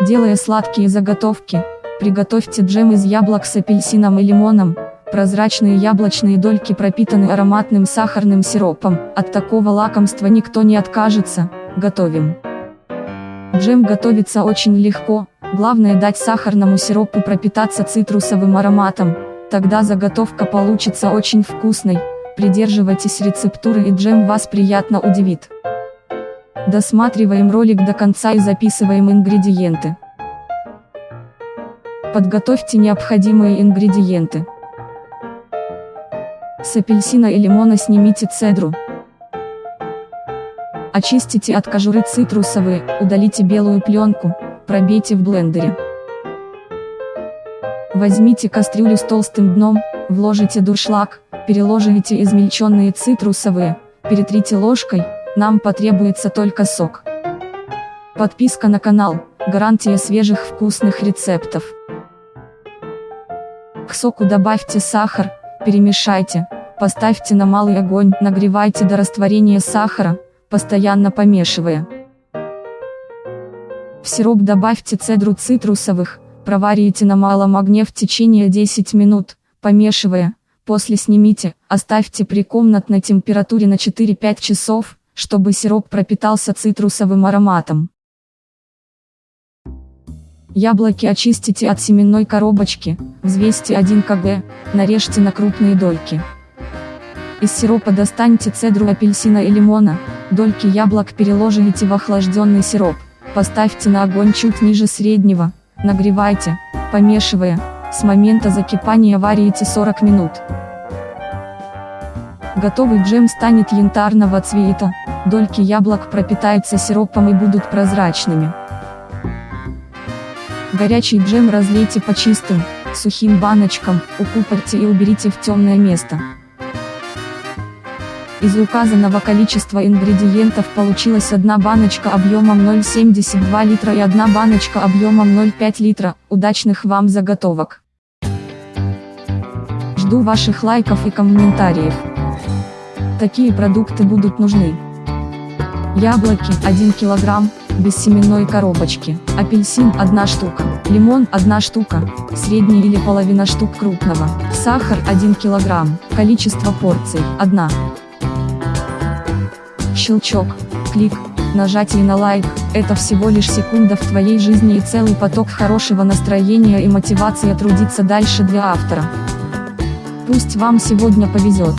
Делая сладкие заготовки, приготовьте джем из яблок с апельсином и лимоном. Прозрачные яблочные дольки пропитаны ароматным сахарным сиропом, от такого лакомства никто не откажется, готовим. Джем готовится очень легко, главное дать сахарному сиропу пропитаться цитрусовым ароматом, тогда заготовка получится очень вкусной, придерживайтесь рецептуры и джем вас приятно удивит. Досматриваем ролик до конца и записываем ингредиенты. Подготовьте необходимые ингредиенты. С апельсина и лимона снимите цедру. Очистите от кожуры цитрусовые, удалите белую пленку, пробейте в блендере. Возьмите кастрюлю с толстым дном, вложите дуршлаг, переложите измельченные цитрусовые, перетрите ложкой, нам потребуется только сок. Подписка на канал, гарантия свежих вкусных рецептов. К соку добавьте сахар, перемешайте, поставьте на малый огонь, нагревайте до растворения сахара, постоянно помешивая. В сироп добавьте цедру цитрусовых, проварите на малом огне в течение 10 минут, помешивая, после снимите, оставьте при комнатной температуре на 4-5 часов, чтобы сироп пропитался цитрусовым ароматом. Яблоки очистите от семенной коробочки, взвесьте 1 кг, нарежьте на крупные дольки. Из сиропа достаньте цедру апельсина и лимона, дольки яблок переложите в охлажденный сироп, поставьте на огонь чуть ниже среднего, нагревайте, помешивая, с момента закипания варите 40 минут. Готовый джем станет янтарного цвета, дольки яблок пропитаются сиропом и будут прозрачными. Горячий джем разлейте по чистым, сухим баночкам, укупорьте и уберите в темное место. Из указанного количества ингредиентов получилась одна баночка объемом 0,72 литра и одна баночка объемом 0,5 литра. Удачных вам заготовок! Жду ваших лайков и комментариев. Такие продукты будут нужны. Яблоки 1 кг, без семенной коробочки, апельсин 1 штука, лимон 1 штука, средний или половина штук крупного, сахар 1 кг, количество порций 1. Щелчок, клик, нажатие на лайк, это всего лишь секунда в твоей жизни и целый поток хорошего настроения и мотивации трудиться дальше для автора. Пусть вам сегодня повезет.